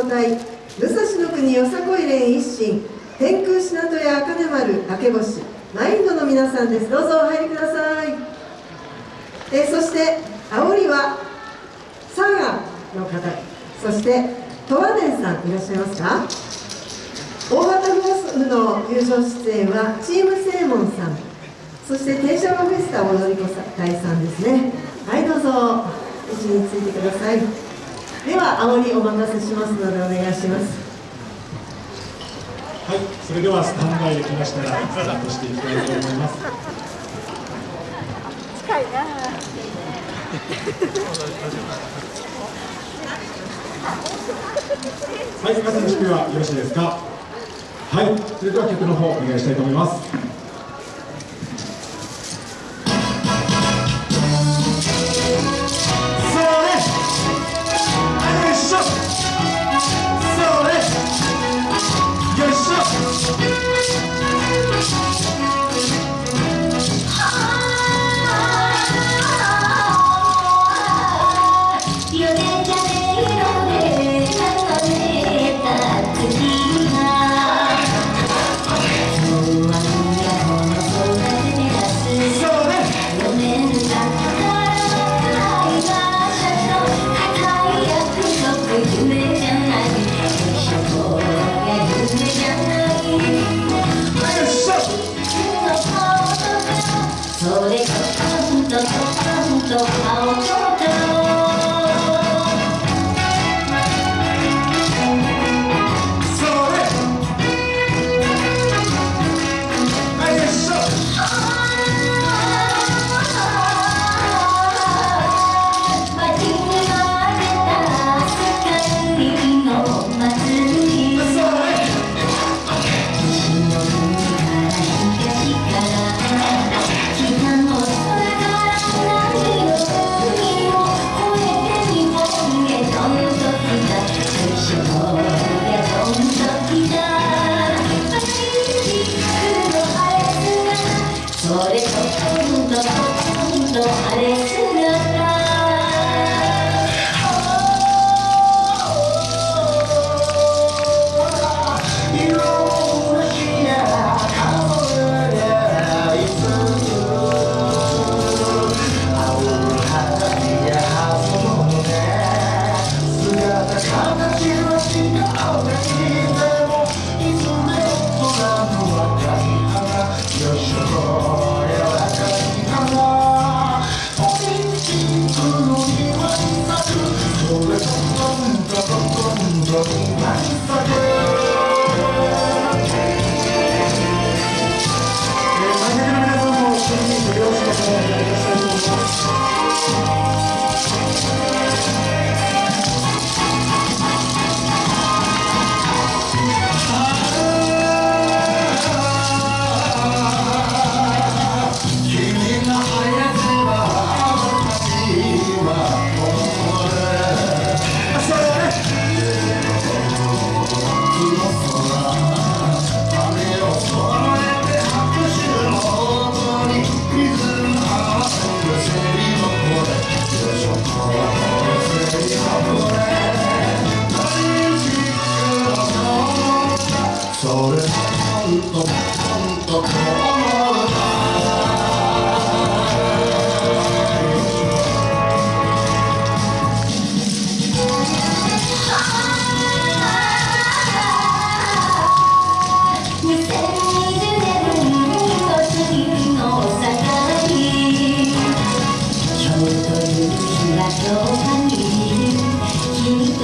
5隊武蔵国よさこい連一心。天空品戸屋茜丸明け星。マインドの皆さんです。どうぞお入りください、え、そして煽りは佐賀の方。そして十和田さんいらっしゃいますか？大型フォースの友情出演はチーム正門さん。そして天社フェスタ踊り子会さんですね。はいどうぞ。位置についてください。では煽りお任せしますのでお願いしますはい、それではスタンバイできましたらスタートしていきたいと思います。近いな。はい、皆さんの準備はよろしいですか？はい、それでは曲の方お願いしたいと思います。それとちょっとちょっと青空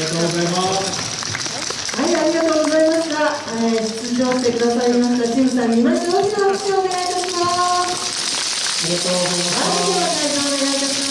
がとうございますはい、ありがとうございました。えー、出場してくださいましたチームさんにまして大きな拍手をお願いいたします。ありがとうございましたはい、では会場お願いいたします。